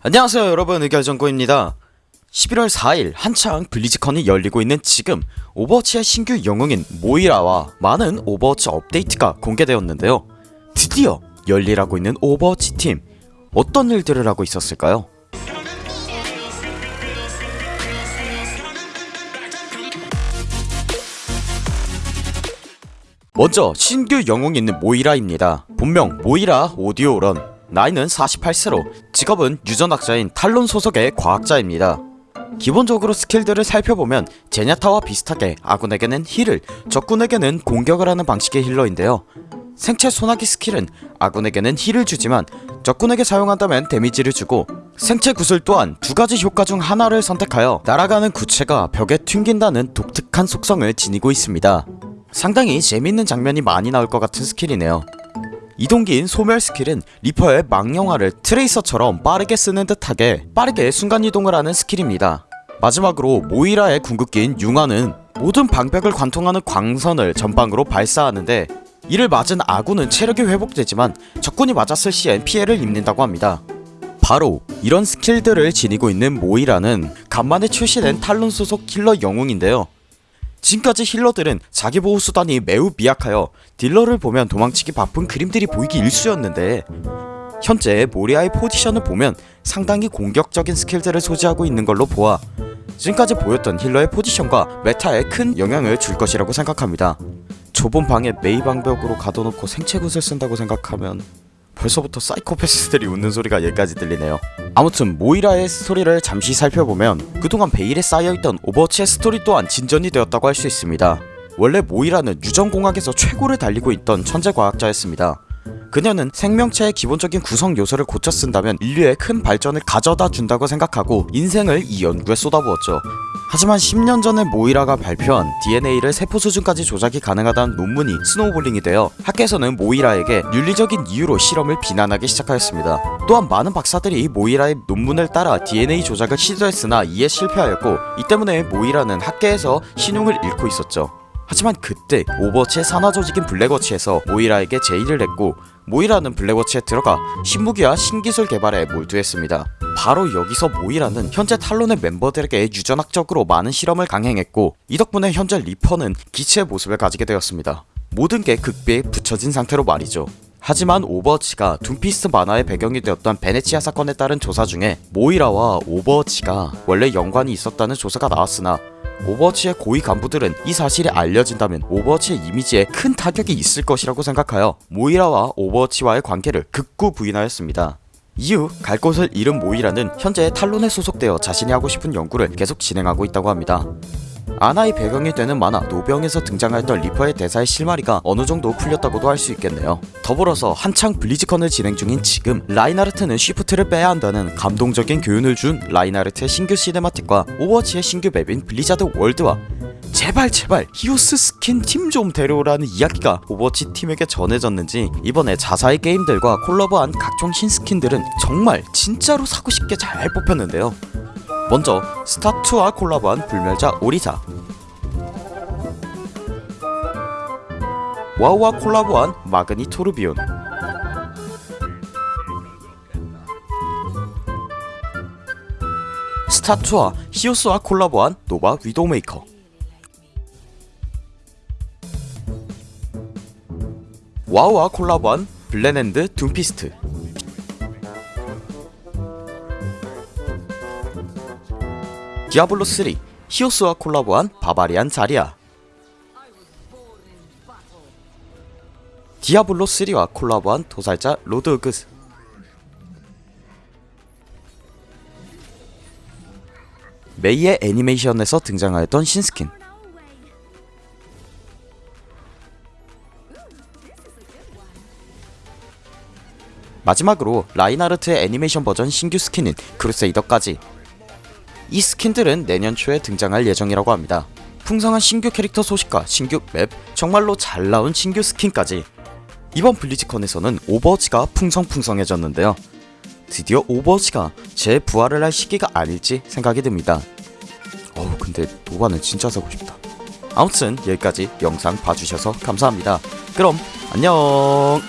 안녕하세요 여러분. 의결정구입니다. 11월 4일 한창 블리즈컨이 열리고 있는 지금 오버워치의 신규 영웅인 모이라와 많은 오버워치 업데이트가 공개되었는데요. 드디어 열일하고 있는 오버워치 팀 어떤 일들을 하고 있었을까요? 먼저 신규 있는 모이라입니다. 본명 모이라 오디오런. 나이는 48세로 직업은 유전학자인 탈론 소속의 과학자입니다. 기본적으로 스킬들을 살펴보면 제냐타와 비슷하게 아군에게는 heal을 적군에게는 공격을 하는 방식의 healer인데요. 생체 소나기 스킬은 아군에게는 heal을 주지만 적군에게 사용한다면 데미지를 주고 생체 구슬 또한 두가지 효과 중 하나를 선택하여 날아가는 구체가 벽에 튕긴다는 독특한 속성을 지니고 있습니다. 상당히 재밌는 장면이 많이 나올 것 같은 스킬이네요 이동기인 소멸 스킬은 리퍼의 망령화를 트레이서처럼 빠르게 쓰는 듯하게 빠르게 순간이동을 하는 스킬입니다. 마지막으로 모이라의 궁극기인 융화는 모든 방벽을 관통하는 광선을 전방으로 발사하는데 이를 맞은 아군은 체력이 회복되지만 적군이 맞았을 시엔 피해를 입는다고 합니다. 바로 이런 스킬들을 지니고 있는 모이라는 간만에 출시된 탈론 소속 healer 영웅인데요 지금까지 healer들은 자기 보호 수단이 매우 미약하여 딜러를 보면 도망치기 바쁜 그림들이 보이기 일쑤였는데 현재 모이라의 포지션을 보면 상당히 공격적인 스킬들을 소지하고 있는 걸로 보아 지금까지 보였던 healer의 포지션과 meta에 큰 영향을 줄 것이라고 생각합니다. 좁은 방에 메이 방벽으로 가둬놓고 생체 구슬을 쓴다고 생각하면 벌써부터 사이코패스들이 웃는 소리가 여기까지 들리네요. 아무튼 모이라의 스토리를 잠시 살펴보면 그동안 베일에 쌓여있던 오버워치의 스토리 또한 진전이 되었다고 할 수 있습니다. 원래 모이라는 유전공학에서 최고를 달리고 있던 천재 과학자였습니다. 그녀는 생명체의 기본적인 구성 요소를 고쳐 쓴다면 인류에 큰 발전을 가져다 준다고 생각하고 인생을 이 연구에 쏟아부었죠 하지만 10년 전에 모이라가 발표한 DNA를 세포 수준까지 조작이 가능하다는 논문이 snowballing이 되어 학계에서는 모이라에게 윤리적인 이유로 실험을 비난하기 시작하였습니다. 또한 많은 박사들이 모이라의 논문을 따라 DNA 조작을 시도했으나 이에 실패하였고 이 때문에 모이라는 학계에서 신용을 잃고 있었죠. 하지만 그때 오버워치의 산하조직인 블랙워치에서 모이라에게 제의를 했고 모이라는 블랙워치에 들어가 신무기와 신기술 개발에 몰두했습니다. 바로 여기서 모이라는 현재 탈론의 멤버들에게 유전학적으로 많은 실험을 강행했고 이 덕분에 현재 리퍼는 기체의 모습을 가지게 되었습니다. 모든 게 극비에 붙여진 상태로 말이죠. 하지만 오버워치가 둠피스트 만화의 배경이 되었던 베네치아 사건에 따른 조사 중에 모이라와 오버워치가 원래 연관이 있었다는 조사가 나왔으나 오버워치의 고위 간부들은 이 사실이 알려진다면 오버워치의 이미지에 큰 타격이 있을 것이라고 생각하여 모이라와 오버워치와의 관계를 극구 부인하였습니다. 이후 갈 곳을 잃은 모이라는 현재 탈론에 소속되어 자신이 하고 싶은 연구를 계속 진행하고 있다고 합니다. 아나의 배경이 되는 만화 노병에서 등장하였던 리퍼의 대사의 실마리가 어느정도 풀렸다고도 할 수 있겠네요. 더불어서 한창 블리즈컨을 진행 중인 지금 라인하르트는 shift를 빼야 한다는 감동적인 교훈을 준 라인하르트의 신규 cinematic과 오버워치의 신규 맵인 블리자드 월드와 제발 제발 히오스 스킨 팀 좀 데려오라는 이야기가 오버워치 팀에게 전해졌는지 이번에 자사의 게임들과 콜라보한 각종 신스킨들은 정말 진짜로 사고 싶게 잘 뽑혔는데요 먼저 스타2와 콜라보한 불멸자 오리사. 와우와 콜라보한 마그니 토르비온. 스타2와 히오스와 콜라보한 노바 위도메이커. 와우와 콜라보한 블랙핸드 둠피스트 디아블로3 히오스와 콜라보한 바바리안 자리아 디아블로3와 콜라보한 도살자 로드호그. 메이의 애니메이션에서 등장하였던 신스킨. 마지막으로 라인하르트의 애니메이션 버전 신규 스킨인 크루세이더까지 이 스킨들은 내년 초에 등장할 예정이라고 합니다. 풍성한 신규 캐릭터 소식과 신규 맵, 정말로 잘 나온 신규 스킨까지 이번 블리즈컨에서는 오버워치가 풍성풍성해졌는데요. 드디어 오버워치가 재부활을 할 시기가 아닐지 생각이 듭니다. 어우 근데 노바는 진짜 사고 싶다. 아무튼 여기까지 영상 봐주셔서 감사합니다. 그럼 안녕